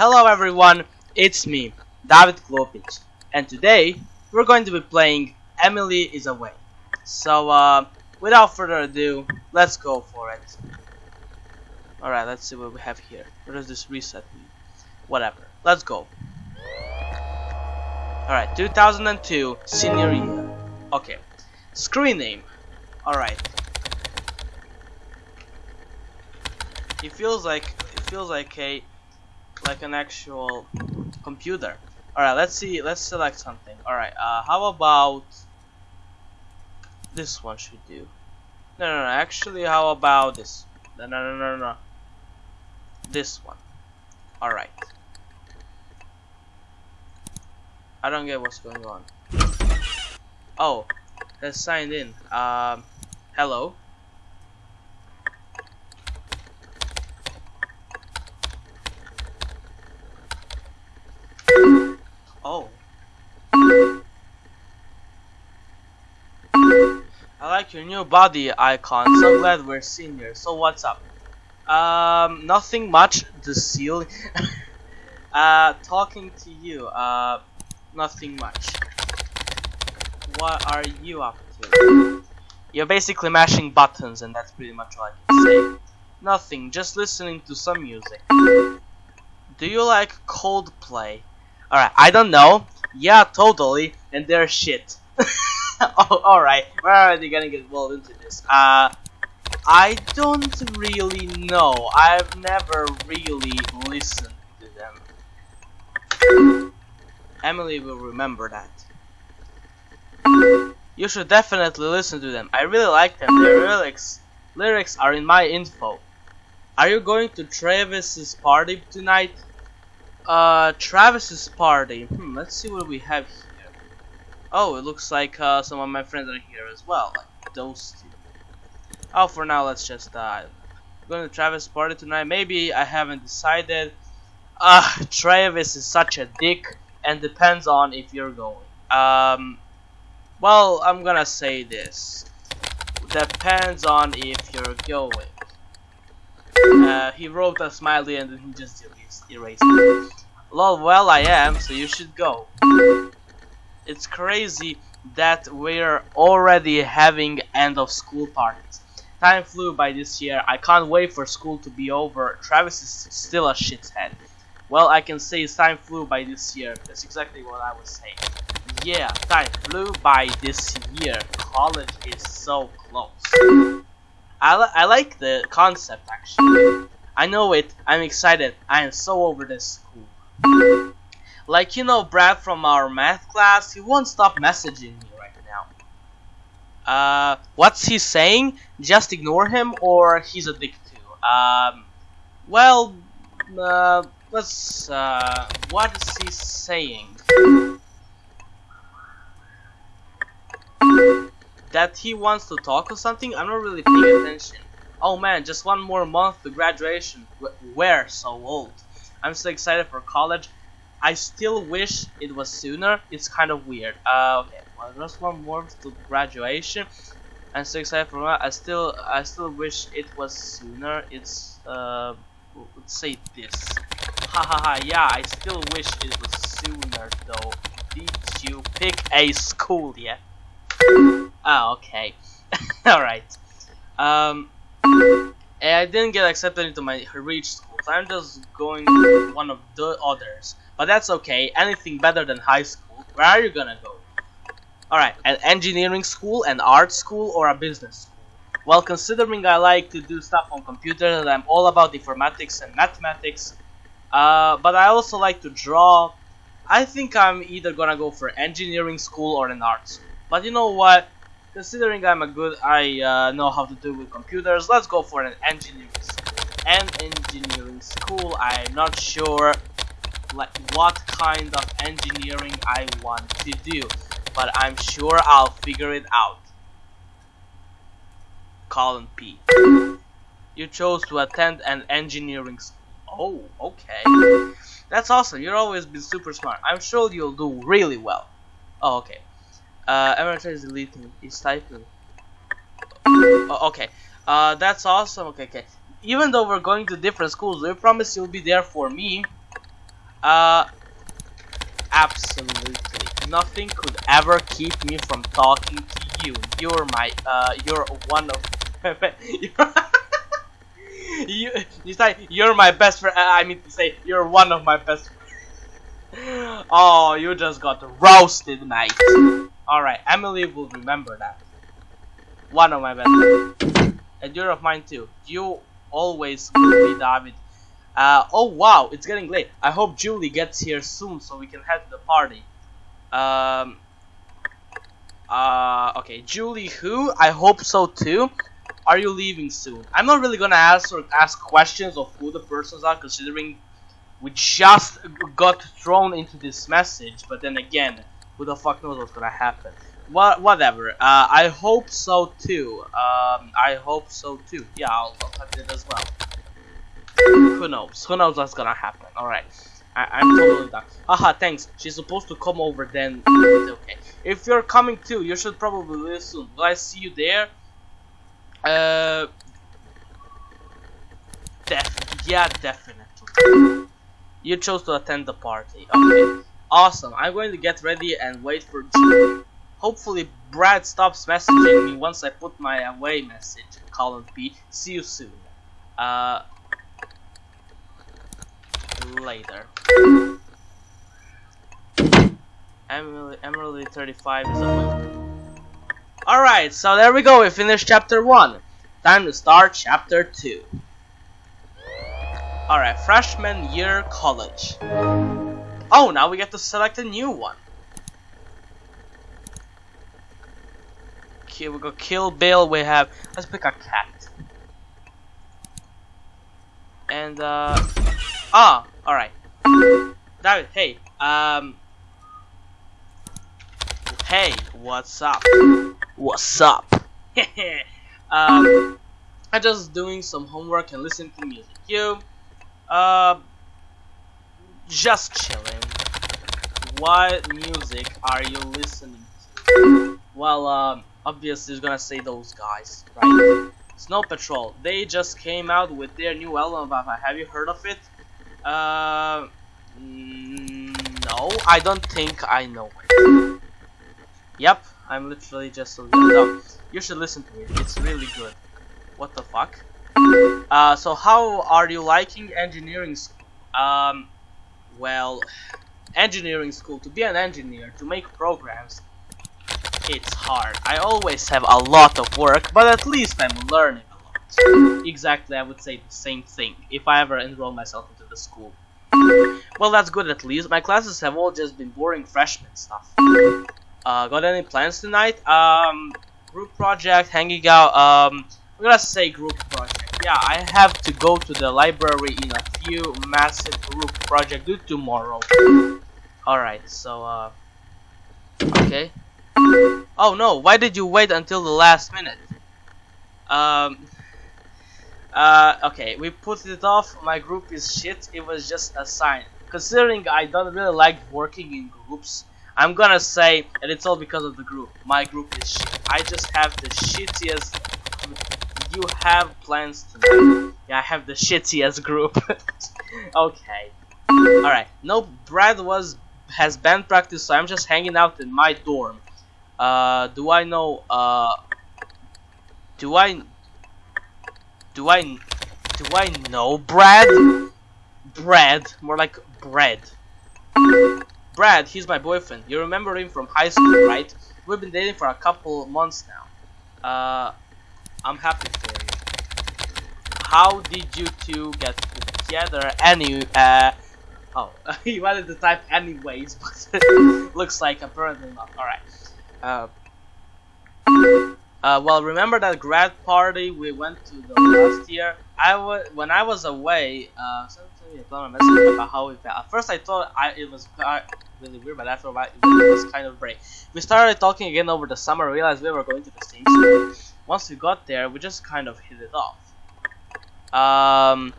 hello everyone, it's me, David Klopic, and today we're going to be playing Emily is Away. So, uh, without further ado, let's go for it. Alright, let's see what we have here. What does this reset mean? Whatever, let's go. Alright, 2002, senior year. Okay, screen name. Alright. It feels like, it feels like a like an actual computer. Alright, let's see, let's select something. Alright, uh, how about this one should do? No, no, no, actually, how about this? No, no, no, no, no. This one. Alright. I don't get what's going on. Oh, let's sign in. Um, hello. Your new body icon. So glad we're seniors. So what's up? Um, nothing much. The seal. uh, talking to you. Uh, nothing much. What are you up to? You're basically mashing buttons, and that's pretty much all I can say. Nothing. Just listening to some music. Do you like Coldplay? Alright, I don't know. Yeah, totally. And they're shit. oh, alright. We're already gonna get involved into this. Uh, I don't really know. I've never really listened to them. Emily will remember that. You should definitely listen to them. I really like them. Their lyrics lyrics are in my info. Are you going to Travis's party tonight? Uh, Travis's party. Hmm, let's see what we have here. Oh, it looks like uh, some of my friends are here as well, like those two. Oh, for now, let's just uh, going to Travis' party tonight. Maybe I haven't decided. Ah, uh, Travis is such a dick, and depends on if you're going. Um, well, I'm gonna say this. Depends on if you're going. Uh, he wrote a smiley and then he just erased, erased it. Lol, well I am, so you should go. It's crazy that we're already having end of school parties. Time flew by this year, I can't wait for school to be over. Travis is still a shithead. Well, I can say time flew by this year. That's exactly what I was saying. Yeah, time flew by this year. College is so close. I, li I like the concept actually. I know it. I'm excited. I am so over this school. Like you know Brad from our math class, he won't stop messaging me right now. Uh, what's he saying? Just ignore him or he's a dick too. Um, well, uh, let's, uh, what is he saying? that he wants to talk or something? I'm not really paying attention. Oh man, just one more month to graduation. We're so old. I'm so excited for college. I still wish it was sooner. It's kind of weird. Uh, okay, well, just one more to graduation. I'm so excited for that. I still, I still wish it was sooner. It's, uh, let's say this. Ha ha ha. Yeah, I still wish it was sooner though. Did you pick a school yet? Oh, okay. Alright. Um, I didn't get accepted into my reach school, so I'm just going with one of the others. But that's okay, anything better than high school. Where are you gonna go? Alright, an engineering school, an art school, or a business school? Well, considering I like to do stuff on computers and I'm all about informatics and mathematics, uh, but I also like to draw, I think I'm either gonna go for engineering school or an art school. But you know what? Considering I'm a good, I uh, know how to do with computers, let's go for an engineering school. An engineering school, I'm not sure like what kind of engineering I want to do, but I'm sure I'll figure it out. Colin P. You chose to attend an engineering school. Oh, okay. That's awesome. You've always been super smart. I'm sure you'll do really well. Oh, okay. Uh, Emirates is deleting. He's typing. Oh, okay. Uh, that's awesome. Okay, okay. Even though we're going to different schools, we promise you'll be there for me. Uh, absolutely nothing could ever keep me from talking to you. You're my, uh, you're one of, you, you say you're my best friend. I mean to say you're one of my best. friends. Oh, you just got roasted, mate. All right, Emily will remember that. One of my best friends. And you're of mine too. You always will be David. Uh, oh wow, it's getting late. I hope Julie gets here soon so we can head to the party. Um, uh, okay, Julie who? I hope so too. Are you leaving soon? I'm not really gonna ask or ask questions of who the persons are considering we just got thrown into this message, but then again, who the fuck knows what's gonna happen. What, whatever. Uh, I hope so too. Um, I hope so too. Yeah, I'll, I'll touch it as well. Who knows? Who knows what's gonna happen? Alright. I'm totally done. Haha, thanks. She's supposed to come over then. okay. If you're coming too, you should probably leave soon. Will I see you there? Uh. Def yeah, definitely. You chose to attend the party. Okay. Awesome. I'm going to get ready and wait for Julie. Hopefully Brad stops messaging me once I put my away message. Column B. See you soon. Uh, later. Emily, Emily 35 is away. Alright, so there we go. We finished chapter 1. Time to start chapter 2. Alright, freshman year college. Oh, now we get to select a new one. Okay, we go Kill Bill. We have. Let's pick a cat. And uh. Ah, alright. David, hey. Um. Hey, what's up? What's up? um. I'm just doing some homework and listening to music. You. Uh. Just chilling. What music are you listening to? Well, um obviously is gonna say those guys, right? Snow Patrol. They just came out with their new album. Have you heard of it? Uh, no, I don't think I know it. Yep, I'm literally just a little. You should listen to it. It's really good. What the fuck? Uh, so how are you liking engineering school? Um, well, engineering school. To be an engineer, to make programs, it's hard. I always have a lot of work, but at least I'm learning a lot. Exactly, I would say the same thing if I ever enroll myself into the school. Well, that's good at least. My classes have all just been boring freshman stuff. Uh, got any plans tonight? Um, group project, hanging out. Um, I'm gonna say group project. Yeah, I have to go to the library in a few massive group project due tomorrow. Alright, so, uh, okay. Oh no, why did you wait until the last minute? Um, uh, okay, we put it off, my group is shit, it was just a sign. Considering I don't really like working in groups, I'm gonna say that it's all because of the group. My group is shit. I just have the shittiest... You have plans tonight. Yeah, I have the shittiest group. okay. Alright, no, Brad was has band practice, so I'm just hanging out in my dorm. Uh, do I know, uh, do I, do I, do I know Brad? Brad, more like bread. Brad, he's my boyfriend. You remember him from high school, right? We've been dating for a couple months now. Uh, I'm happy for you. How did you two get together? Any, uh, oh, he wanted to type anyways, but looks like apparently not. Alright. Uh, uh, well, remember that grad party we went to the last year? I was when I was away. Uh, somebody a message about how we felt. At first, I thought I it was really weird, but after a while, it was kind of great. We started talking again over the summer. Realized we were going to the same school. Once we got there, we just kind of hit it off. Um,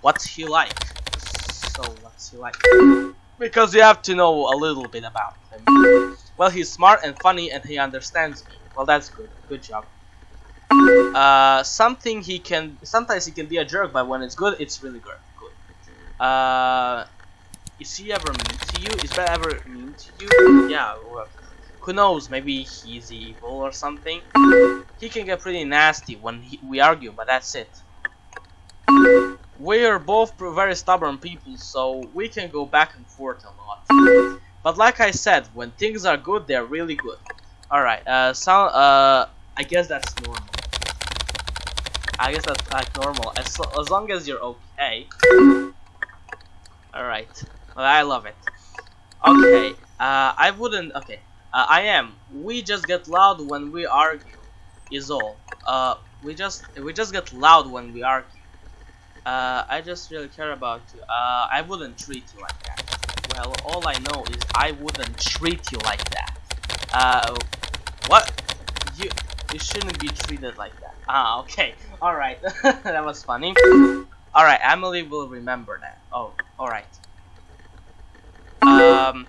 what's he like? So, what's he like? Because you have to know a little bit about him. Well, he's smart and funny and he understands me. Well, that's good. Good job. Uh, something he can... Sometimes he can be a jerk, but when it's good, it's really good. Good. Uh, is he ever mean to you? Is that ever mean to you? Yeah, well, who knows, maybe he's evil or something. He can get pretty nasty when he, we argue, but that's it. We're both very stubborn people, so we can go back and forth a lot. But like I said, when things are good, they're really good. Alright, uh, sound, uh, I guess that's normal. I guess that's like normal, as, as long as you're okay. Alright, well, I love it. Okay, uh, I wouldn't, okay, uh, I am. We just get loud when we argue, is all. Uh, we just, we just get loud when we argue. Uh, I just really care about you. Uh, I wouldn't treat you like that. Well, all I know is I wouldn't treat you like that. Uh, what? You, you shouldn't be treated like that. Ah, okay. Alright. that was funny. Alright, Emily will remember that. Oh, alright. Um,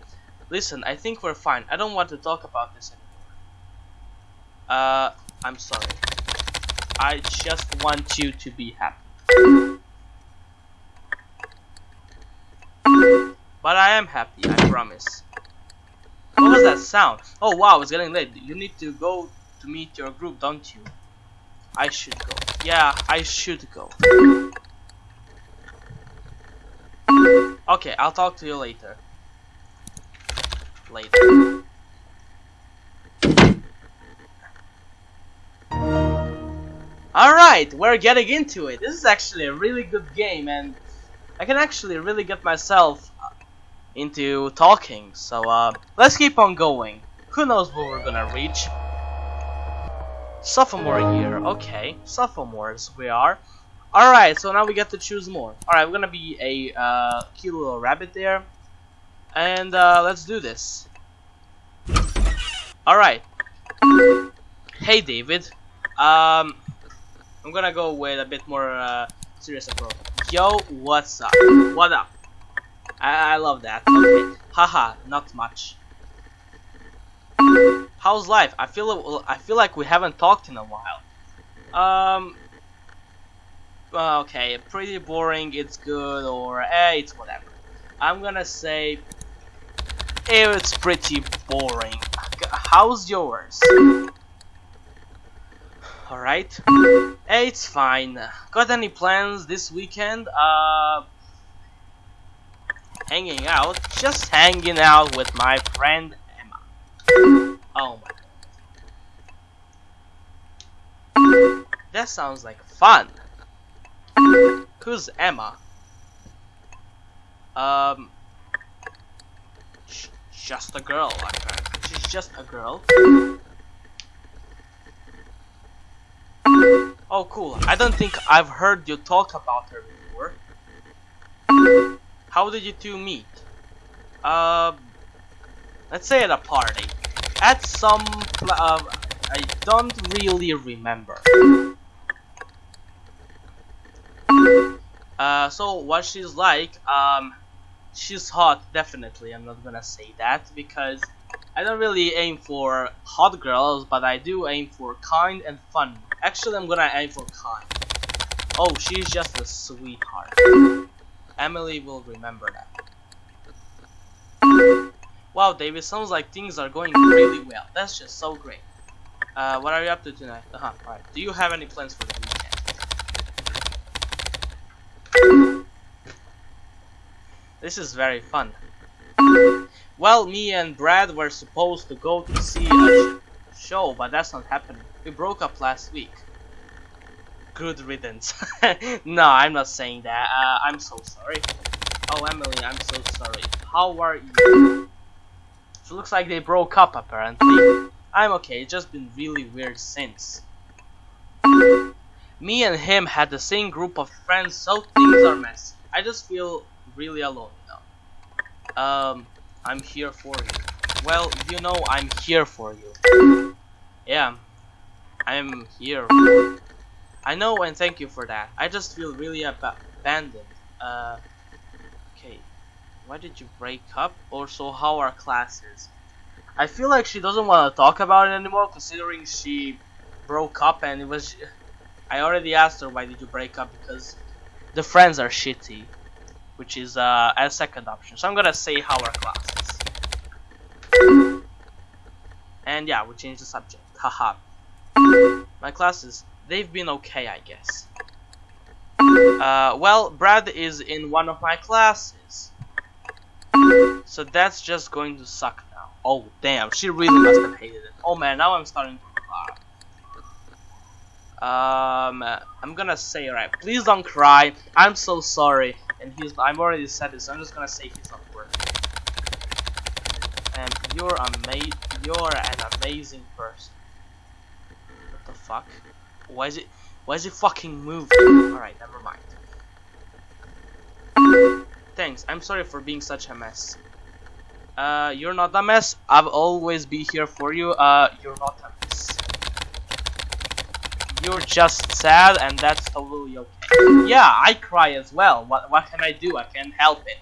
listen, I think we're fine. I don't want to talk about this anymore. Uh, I'm sorry. I just want you to be happy. But I am happy, I promise. What was that sound? Oh wow, it's getting late. You need to go to meet your group, don't you? I should go. Yeah, I should go. Okay, I'll talk to you later. Later. Alright, we're getting into it. This is actually a really good game and I can actually really get myself into talking. So uh, let's keep on going. Who knows where we're gonna reach? Sophomore year, okay. Sophomores we are. Alright, so now we get to choose more. Alright, we're gonna be a uh, cute little rabbit there. And uh, let's do this. Alright. Hey David. Um, I'm gonna go with a bit more uh, serious approach. Yo, what's up? What up? I, I love that. Haha, not much. How's life? I feel I feel like we haven't talked in a while. Um. Okay, pretty boring. It's good, or eh, it's whatever. I'm gonna say eh, it's pretty boring. How's yours? Alright. Hey, it's fine. Got any plans this weekend? Uh, hanging out. Just hanging out with my friend Emma. Oh my. That sounds like fun. Who's Emma? Um, just a girl. She's just a girl. Oh, cool. I don't think I've heard you talk about her. How did you two meet? Uh, let's say at a party. At some, uh, I don't really remember. Uh, so what she's like, um, she's hot, definitely. I'm not gonna say that because I don't really aim for hot girls, but I do aim for kind and fun. Actually, I'm gonna aim for kind. Oh, she's just a sweetheart. Emily will remember that. Wow, David, sounds like things are going really well. That's just so great. Uh, what are you up to tonight? Uh huh. Alright. Do you have any plans for the weekend? This is very fun. Well, me and Brad were supposed to go to see a sh show, but that's not happening. We broke up last week. Good riddance. no, I'm not saying that. Uh, I'm so sorry. Oh, Emily, I'm so sorry. How are you? It looks like they broke up, apparently. I'm okay, it's just been really weird since. Me and him had the same group of friends, so things are messy. I just feel really alone now. Um, I'm here for you. Well, you know I'm here for you. Yeah, I'm here. I know and thank you for that. I just feel really ab abandoned. Uh, okay, why did you break up? Also, how are classes? I feel like she doesn't want to talk about it anymore considering she broke up and it was... I already asked her why did you break up because the friends are shitty. which is uh, a second option. So I'm gonna say how are classes. And yeah, we changed the subject. Haha. My classes, they've been okay, I guess. Uh, well, Brad is in one of my classes. So that's just going to suck now. Oh, damn, she really must have hated it. Oh man, now I'm starting to cry. Um, I'm gonna say, right, please don't cry. I'm so sorry. And he's, I'm already said this, so I'm just gonna say he's not worth it. And you're ama- you're an amazing person. What the fuck? Why is it, why is it fucking moving? Alright, never mind. Thanks, I'm sorry for being such a mess. Uh, you're not a mess. I'll always be here for you. Uh, you're not a mess. You're just sad, and that's totally okay. Yeah, I cry as well. What what can I do? I can't help it.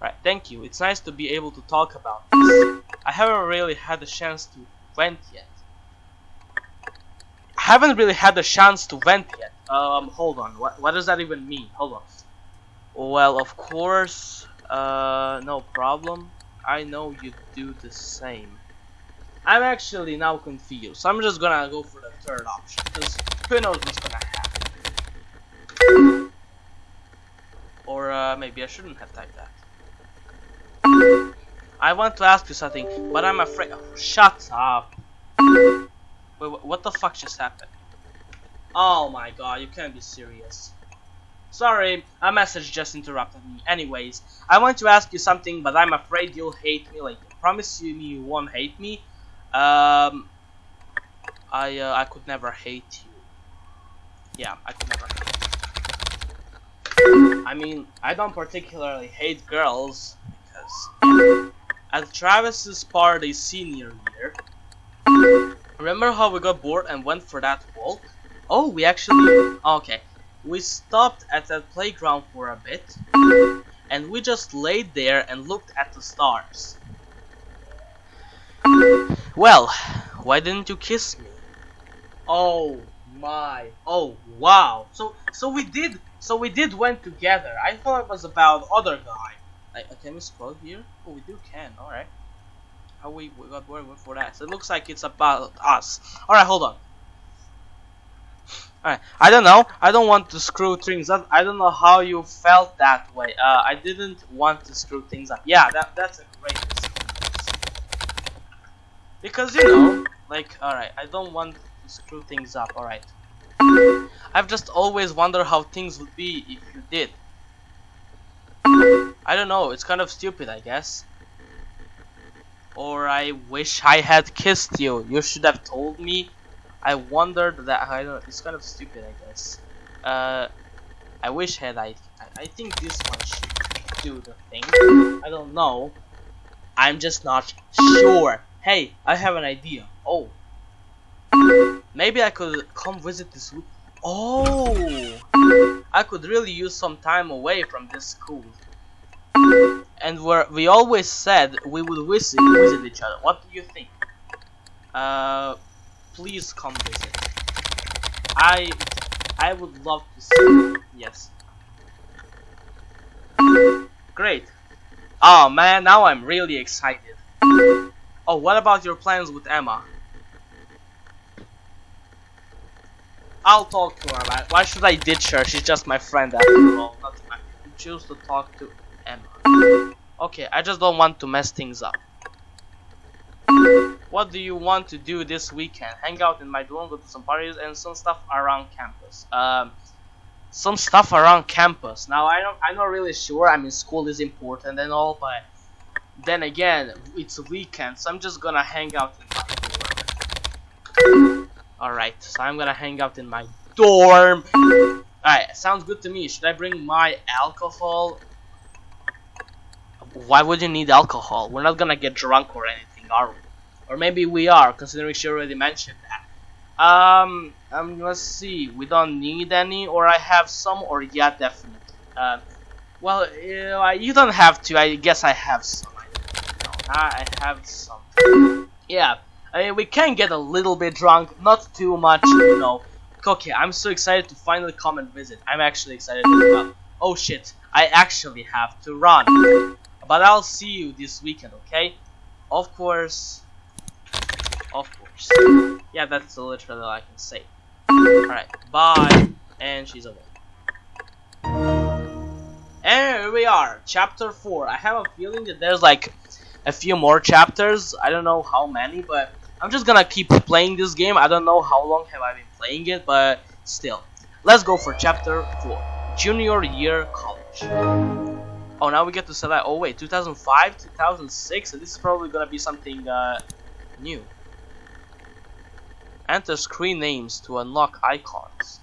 Right, thank you. It's nice to be able to talk about this. I haven't really had a chance to vent yet. I haven't really had a chance to vent yet. Um, hold on. What what does that even mean? Hold on. Well, of course, uh, no problem. I know you do the same. I'm actually now confused. So I'm just gonna go for the third option, because who knows what's gonna happen. Or uh, maybe I shouldn't have typed that. I want to ask you something, but I'm afraid. Oh, shut up. Wait, what the fuck just happened? Oh my god, you can't be serious. Sorry, a message just interrupted me. Anyways, I want to ask you something, but I'm afraid you'll hate me later. Promise you me you won't hate me. Um, I uh, I could never hate you. Yeah, I could never hate you. I mean, I don't particularly hate girls because at Travis's party senior year, remember how we got bored and went for that walk? Oh, we actually okay. We stopped at that playground for a bit, and we just laid there and looked at the stars. Well, why didn't you kiss me? Oh my, oh wow. So, so we did, so we did went together. I thought it was about other guy. Like, uh, can we scroll here? Oh, we do can. All How we got where for that? So it looks like it's about us. All right, hold on. Alright, I don't know. I don't want to screw things up. I don't know how you felt that way. Uh, I didn't want to screw things up. Yeah, that that's a great. Because you know, like, alright, I don't want to screw things up. Alright. I've just always wondered how things would be if you did. I don't know. It's kind of stupid, I guess. Or I wish I had kissed you. You should have told me I wondered that I don't. It's kind of stupid, I guess. Uh, I wish had I. I think this one should do the thing. I don't know. I'm just not sure. Hey, I have an idea. Oh, maybe I could come visit this. Oh, I could really use some time away from this school. And where we always said we would visit visit each other. What do you think? Uh please come visit. I I would love to see you. Yes. Great. Oh man, now I'm really excited. Oh, what about your plans with Emma? I'll talk to her Why should I ditch her? She's just my friend after all. My choose to talk to Emma. Okay, I just don't want to mess things up. What do you want to do this weekend? Hang out in my dorm, go to some parties, and some stuff around campus. Um, some stuff around campus. Now I don't, I'm not really sure. I mean, school is important and all, but then again, it's a weekend, so I'm just gonna hang out in my dorm. All right, so I'm gonna hang out in my dorm. All right, sounds good to me. Should I bring my alcohol? Why would you need alcohol? We're not gonna get drunk or anything, are we? Or maybe we are, considering she already mentioned that. Um, um, let's see. We don't need any, or I have some, or yeah, definitely. Uh, well, uh, you don't have to. I guess I have some. I, I have some. Yeah, I mean, we can get a little bit drunk, not too much, you know. Okay, I'm so excited to finally come and visit. I'm actually excited as well. Oh shit, I actually have to run. But I'll see you this weekend, okay? Of course. Of course. Yeah, that's literally all I can say. Alright, bye. And she's away. And here we are, chapter 4. I have a feeling that there's like a few more chapters. I don't know how many, but I'm just gonna keep playing this game. I don't know how long have I been playing it, but still. Let's go for chapter 4. Junior year college. Oh, now we get to select. Oh wait, 2005, 2006. this is probably gonna be something uh, new. Enter screen names to unlock icons.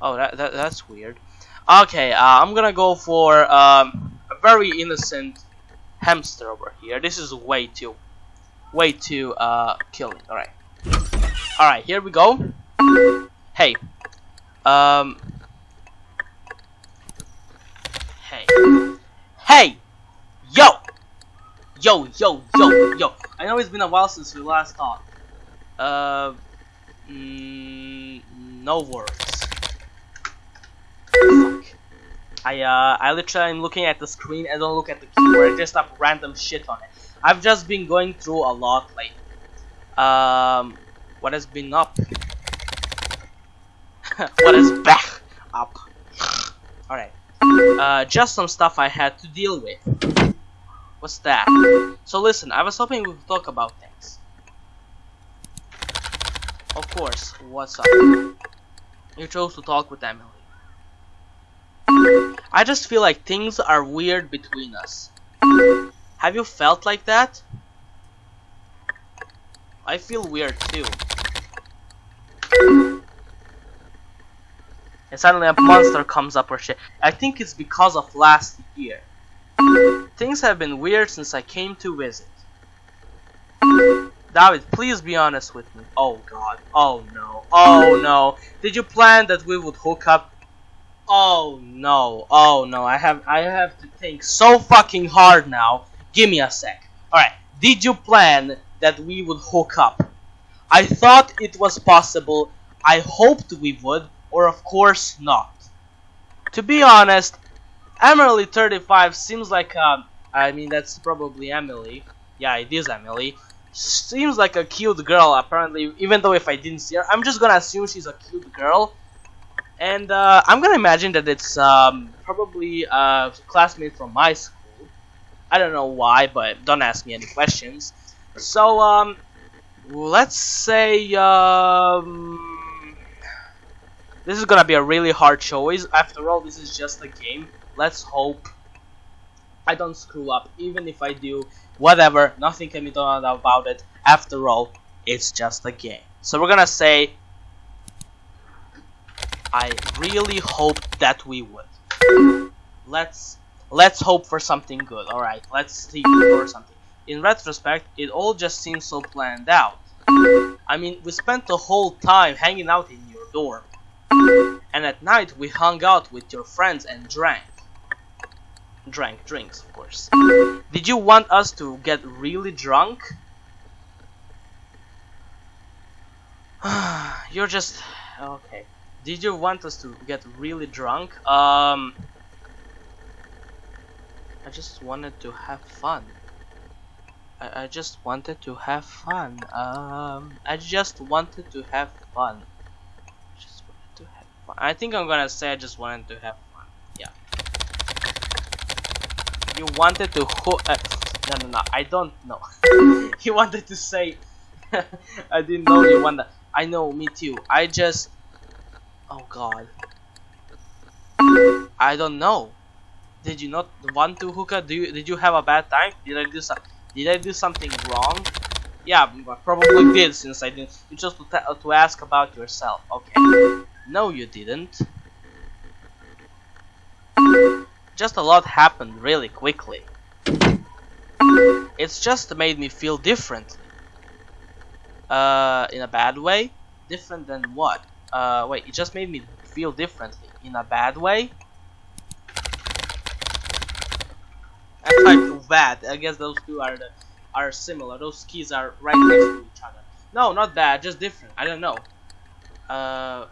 Oh, that, that that's weird. Okay, uh, I'm gonna go for um, a very innocent hamster over here. This is way too, way too uh, killing. All right, all right, here we go. Hey, um, hey, yo, yo, yo, yo, yo. I know it's been a while since we last talked. Uh, mm, no worries. I uh, I literally am looking at the screen and don't look at the keyboard. I just type random shit on it. I've just been going through a lot lately. Um, what has been up? what is back up? Alright. Uh, just some stuff I had to deal with. What's that? So listen, I was hoping we could talk about things. Of course, what's up? You chose to talk with Emily. I just feel like things are weird between us. Have you felt like that? I feel weird too. And suddenly a monster comes up or shit. I think it's because of last year. Things have been weird since I came to visit. David, please be honest with me. Oh god. Oh no. Oh no. Did you plan that we would hook up Oh no, oh no, I have I have to think so fucking hard now. Give me a sec. Alright, did you plan that we would hook up? I thought it was possible, I hoped we would, or of course not. To be honest, Emily 35 seems like a, I mean that's probably Emily. Yeah, it is Emily. Seems like a cute girl apparently, even though if I didn't see her, I'm just gonna assume she's a cute girl and uh, I'm gonna imagine that it's um, probably a classmate from my school. I don't know why, but don't ask me any questions. So, um, let's say, um, this is gonna be a really hard choice. After all, this is just a game. Let's hope I don't screw up. Even if I do, whatever, nothing can be done about it. After all, it's just a game. So we're gonna say I really hope that we would. Let's let's hope for something good. All right, let's see for something. In retrospect, it all just seems so planned out. I mean, we spent the whole time hanging out in your dorm. And at night, we hung out with your friends and drank. Drank drinks, of course. Did you want us to get really drunk? You're just... okay. Did you want us to get really drunk? Um, I just wanted to have fun. I, I just wanted to have fun. Um, I just wanted to have fun. Just wanted to have fun. I think I'm gonna say I just wanted to have fun. Yeah. You wanted to ho- uh, no no no I don't know. he wanted to say I didn't know you wanted. I know me too. I just Oh god. I don't know. Did you not want to hookah? Do you did you have a bad time? Did I do some did I do something wrong? Yeah, probably did since I didn't. You just to, to ask about yourself. Okay. No, you didn't. Just a lot happened really quickly. It's just made me feel differently. Uh, in a bad way? Different than what? Uh, wait, it just made me feel differently. In a bad way? I typed bad. I guess those two are the, are similar. Those keys are right next to each other. No, not bad. Just different. I don't know. Uh,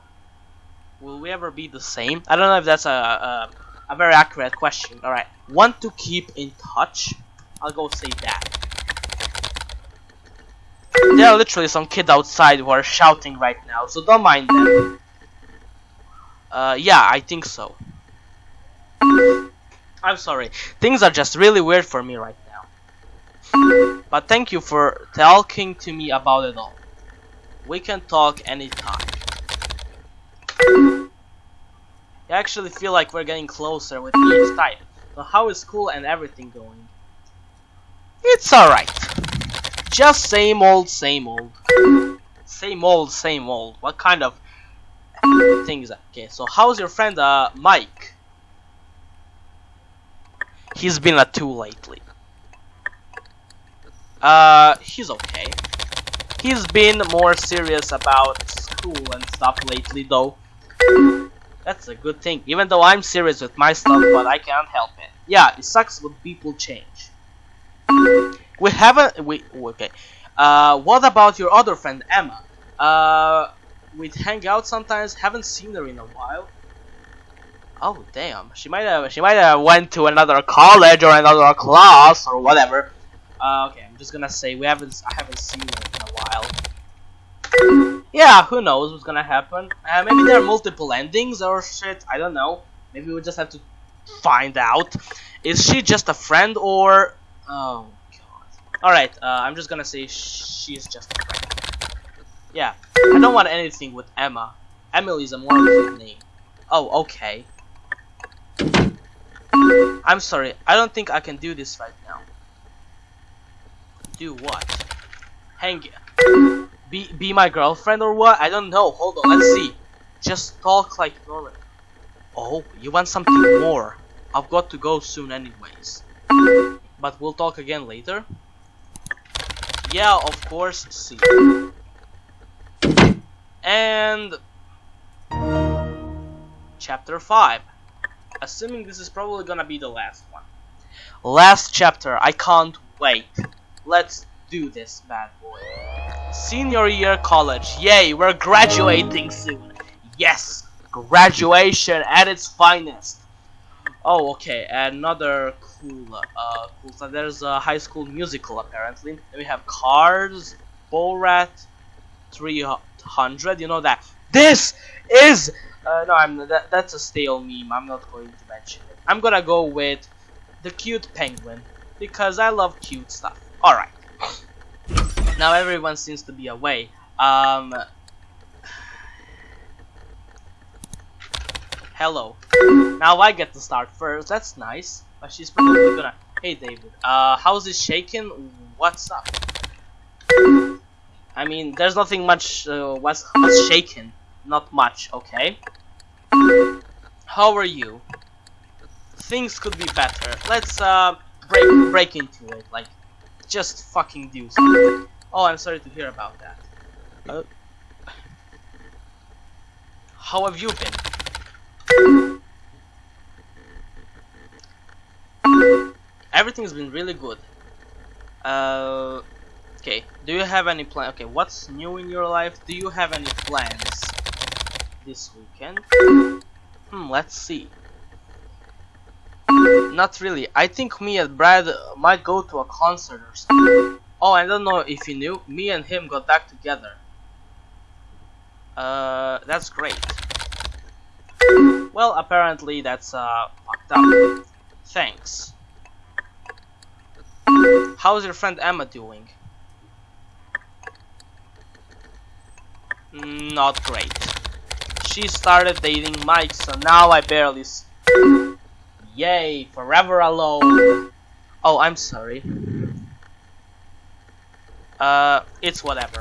will we ever be the same? I don't know if that's a a, a very accurate question. All right, want to keep in touch? I'll go say that. There are literally some kid outside who are shouting right now, so don't mind them. Uh, yeah, I think so. I'm sorry. Things are just really weird for me right now. But thank you for talking to me about it all. We can talk anytime. I actually feel like we're getting closer with each type. So how is school and everything going? It's alright. Just same old, same old. Same old, same old. What kind of thing is that? Okay, so how's your friend, uh, Mike? He's been a two lately. Uh, he's okay. He's been more serious about school and stuff lately, though. That's a good thing. Even though I'm serious with my stuff, but I can't help it. Yeah, it sucks when people change. We haven't. We okay. Uh, what about your other friend Emma? Uh, we'd hang out sometimes. Haven't seen her in a while. Oh damn, she might have. She might have went to another college or another class or whatever. Uh, okay, I'm just gonna say we haven't. I haven't seen her in a while. Yeah, who knows what's gonna happen? Uh, maybe there are multiple endings or shit. I don't know. Maybe we just have to find out. Is she just a friend or? Oh god. All right. Uh, I'm just gonna say she's just a friend. Yeah. I don't want anything with Emma. Emily's a more cute name. Oh, okay. I'm sorry. I don't think I can do this right now. Do what? Hang be be my girlfriend or what? I don't know. Hold on. Let's see. Just talk like normal. Oh, you want something more? I've got to go soon anyways. But we'll talk again later. Yeah, of course. See. And chapter 5. Assuming this is probably gonna be the last one. Last chapter. I can't wait. Let's do this bad boy. Senior year college. Yay, we're graduating soon. Yes, graduation at its finest. Oh, okay, another cool, uh, cool stuff. There's a high school musical apparently. Then we have Cars, Borat, 300. You know that. This is. Uh, no, I'm that, that's a stale meme. I'm not going to mention it. I'm gonna go with the cute penguin because I love cute stuff. All right. Now everyone seems to be away. Um. Hello. Now I get to start first. That's nice. But she's probably gonna. Hey David. Uh, how's it shaking? What's up? I mean, there's nothing much. Uh, what's what's shaking? Not much. Okay. How are you? Things could be better. Let's uh break break into it. Like, just fucking do something. Oh, I'm sorry to hear about that. Uh, how have you been? Everything's been really good. Uh, okay. Do you have any plan? Okay, what's new in your life? Do you have any plans this weekend? Hmm, let's see. Not really. I think me and Brad might go to a concert or something. Oh, I don't know if you knew, me and him got back together. Uh, that's great. Well, apparently that's, uh, fucked up. Thanks. How's your friend Emma doing? Not great. She started dating Mike, so now I barely... Yay, forever alone. Oh, I'm sorry. Uh, it's whatever.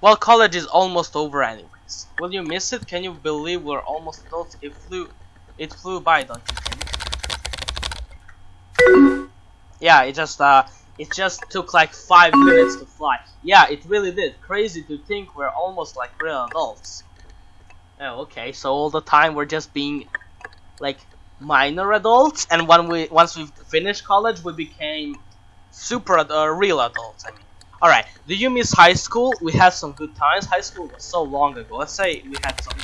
Well, college is almost over anyways. Will you miss it? Can you believe we're almost adults? It flew, it flew by, don't you think? Yeah, it just, uh, it just took like five minutes to fly. Yeah, it really did. Crazy to think we're almost like real adults. Oh, okay, so all the time we're just being, like, minor adults, and when we once we finished college, we became super uh, real adults. I mean, Alright, do you miss high school? We had some good times. High school was so long ago. Let's say we had some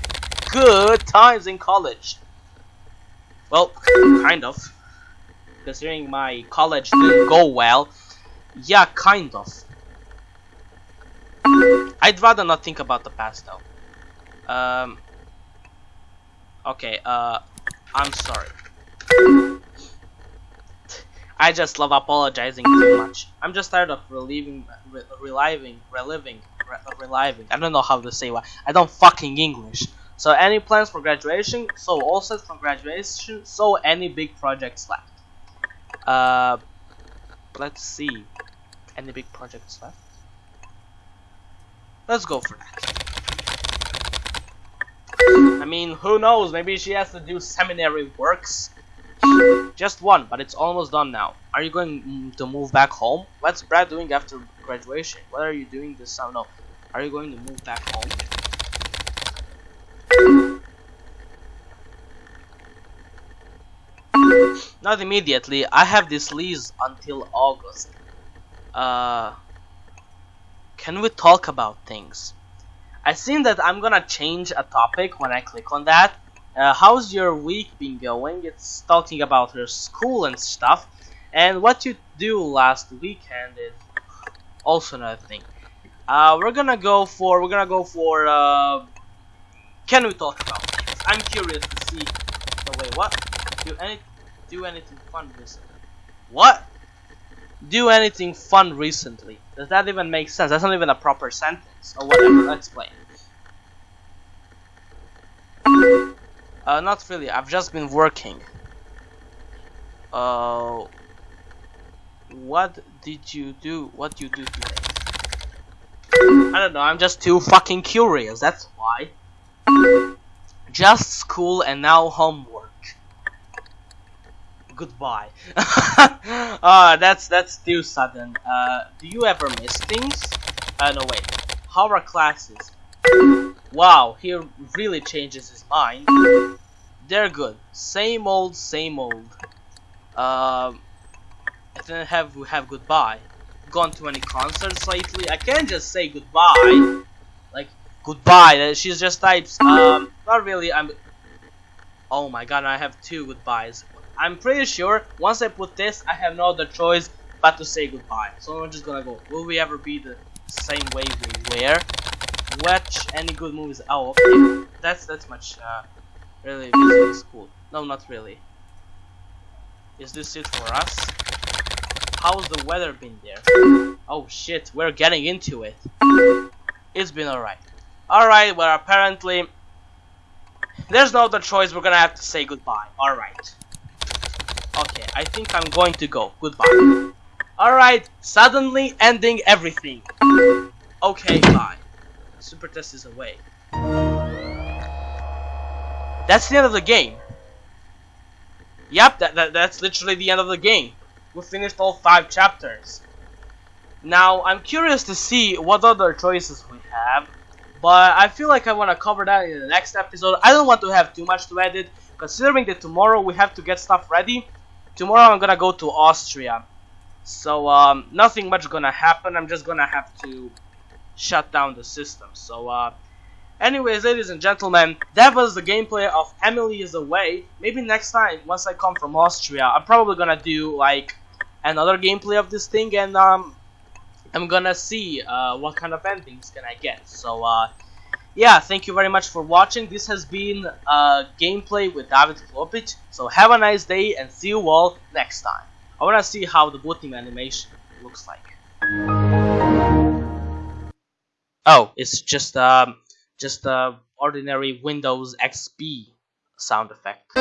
good times in college. Well, kind of. Considering my college didn't go well. Yeah, kind of. I'd rather not think about the past though. Um. Okay, uh, I'm sorry. I just love apologizing too much. I'm just tired of reliving, re reliving, reliving, re reliving. I don't know how to say what. I don't fucking English. So any plans for graduation? So all set for graduation. So any big projects left? Uh, let's see. Any big projects left? Let's go for that. I mean, who knows? Maybe she has to do seminary works. Just one, but it's almost done now. Are you going mm, to move back home? What's Brad doing after graduation? What are you doing this summer? No. Are you going to move back home? Not immediately. I have this lease until August. Uh, can we talk about things? I seen that I'm gonna change a topic when I click on that. Uh, how's your week been going? It's talking about your school and stuff. And what you do last weekend is also another thing. Uh, we're gonna go for, we're gonna go for, uh, can we talk about? I'm curious to see, no wait, what? Do any, do anything fun recently? What? Do anything fun recently? Does that even make sense? That's not even a proper sentence. Or whatever, let's explain. Uh, not really. I've just been working. Uh, what did you do? What you do today? I don't know. I'm just too fucking curious. That's why. Just school and now homework. Goodbye. uh, that's that's too sudden. Uh, do you ever miss things? Uh, no wait. How are classes? Wow, he really changes his mind. They're good. Same old, same old. Um, I didn't have have goodbye. Gone to any concerts lately? I can't just say goodbye. Like goodbye. She's just types. Um, not really. I'm. Oh my god, I have two goodbyes. I'm pretty sure once I put this, I have no other choice but to say goodbye. So I'm just gonna go. Will we ever be the same way we were? watch any good movies. Oh, okay. That's that's much uh, really busy school. No, not really. Is this it for us? How's the weather been there? Oh shit, we're getting into it. It's been alright. Alright, well apparently there's no other choice, we're gonna have to say goodbye. Alright. Okay, I think I'm going to go. Goodbye. Alright, suddenly ending everything. Okay, bye. Super Test is away. That's the end of the game. Yep, that, that that's literally the end of the game. We finished all five chapters. Now, I'm curious to see what other choices we have, but I feel like I want to cover that in the next episode. I don't want to have too much to edit, considering that tomorrow we have to get stuff ready. Tomorrow I'm gonna go to Austria, so um, nothing much gonna happen. I'm just gonna have to shut down the system. So, uh, anyways, ladies and gentlemen, that was the gameplay of Emily is Away. Maybe next time, once I come from Austria, I'm probably gonna do, like, another gameplay of this thing, and, um, I'm gonna see, uh, what kind of endings can I get. So, uh, yeah, thank you very much for watching. This has been, uh, gameplay with David Klopic. So, have a nice day, and see you all next time. I wanna see how the booting animation looks like. Oh, it's just um just a ordinary Windows XP sound effect.